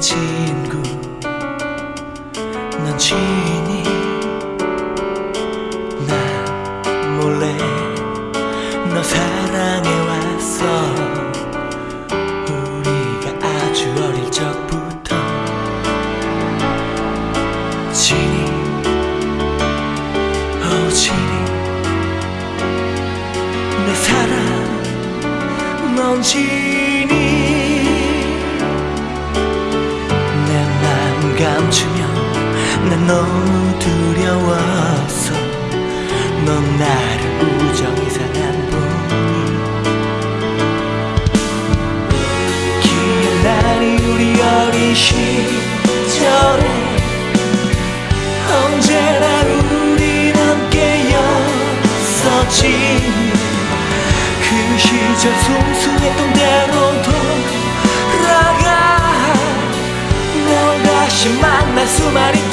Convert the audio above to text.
친구. 넌 지인이 난 몰래 너 사랑해왔어 우리가 아주 어릴 적부터 지니 오 지니. 내 사랑 넌 지니. 너무 두려웠어 넌 나를 우정히 사랑한 뿐이 기억나니 우리 어린 시절에 언제나 우린 함께였었지. 그 시절 순수했던 대로 돌아가. 널 다시 만날 수만 있다면